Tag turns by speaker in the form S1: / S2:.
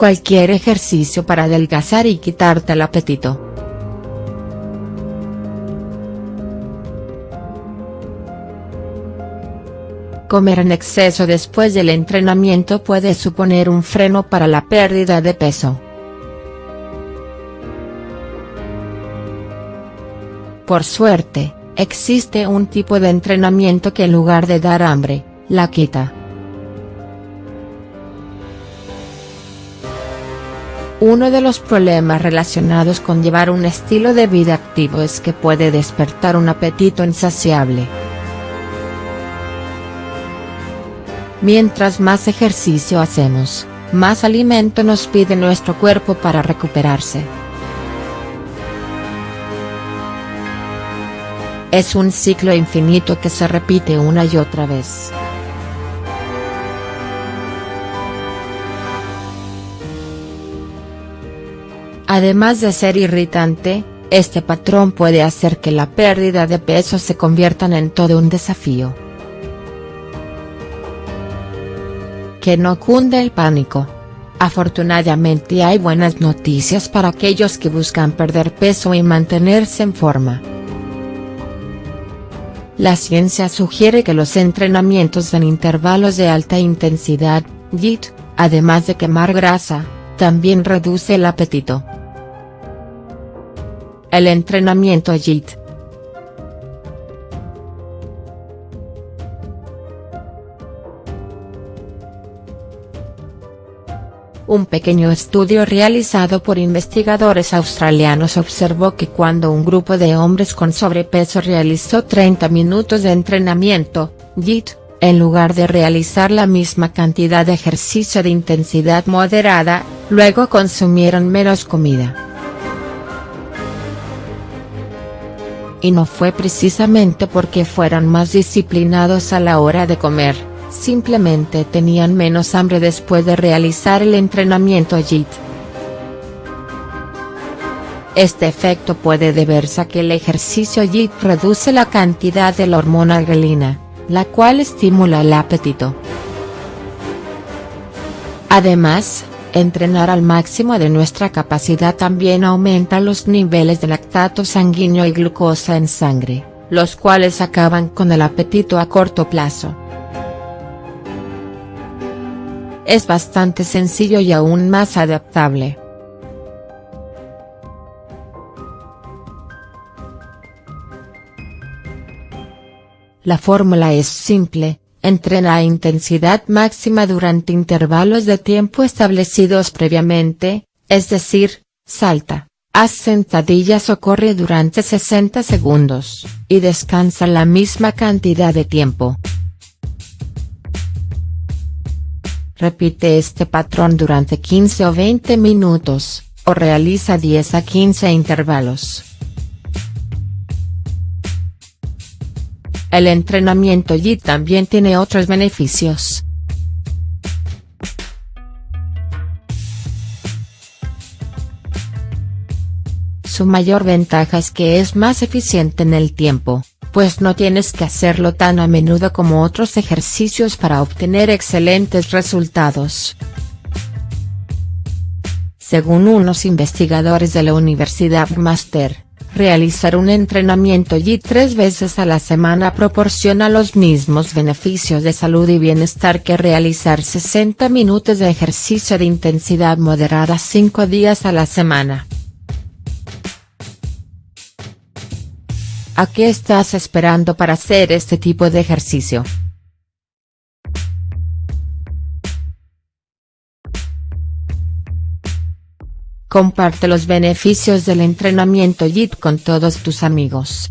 S1: cualquier ejercicio para adelgazar y quitarte el apetito. Comer en exceso después del entrenamiento puede suponer un freno para la pérdida de peso. Por suerte, existe un tipo de entrenamiento que en lugar de dar hambre, la quita. Uno de los problemas relacionados con llevar un estilo de vida activo es que puede despertar un apetito insaciable. Mientras más ejercicio hacemos, más alimento nos pide nuestro cuerpo para recuperarse. Es un ciclo infinito que se repite una y otra vez. Además de ser irritante, este patrón puede hacer que la pérdida de peso se convierta en todo un desafío. que no cunde el pánico. Afortunadamente hay buenas noticias para aquellos que buscan perder peso y mantenerse en forma. La ciencia sugiere que los entrenamientos en intervalos de alta intensidad, JIT, además de quemar grasa, también reduce el apetito. El entrenamiento JIT Un pequeño estudio realizado por investigadores australianos observó que cuando un grupo de hombres con sobrepeso realizó 30 minutos de entrenamiento, JIT, en lugar de realizar la misma cantidad de ejercicio de intensidad moderada, luego consumieron menos comida. Y no fue precisamente porque fueran más disciplinados a la hora de comer simplemente tenían menos hambre después de realizar el entrenamiento JIT. Este efecto puede deberse a que el ejercicio JIT reduce la cantidad de la hormona grelina, la cual estimula el apetito. Además, entrenar al máximo de nuestra capacidad también aumenta los niveles de lactato sanguíneo y glucosa en sangre, los cuales acaban con el apetito a corto plazo. es bastante sencillo y aún más adaptable. La fórmula es simple, entrena a intensidad máxima durante intervalos de tiempo establecidos previamente, es decir, salta, haz sentadillas o corre durante 60 segundos, y descansa la misma cantidad de tiempo. Repite este patrón durante 15 o 20 minutos, o realiza 10 a 15 intervalos. El entrenamiento JIT también tiene otros beneficios. Su mayor ventaja es que es más eficiente en el tiempo pues no tienes que hacerlo tan a menudo como otros ejercicios para obtener excelentes resultados. Según unos investigadores de la Universidad Master, realizar un entrenamiento y tres veces a la semana proporciona los mismos beneficios de salud y bienestar que realizar 60 minutos de ejercicio de intensidad moderada cinco días a la semana. ¿A qué estás esperando para hacer este tipo de ejercicio?. Comparte los beneficios del entrenamiento JIT con todos tus amigos.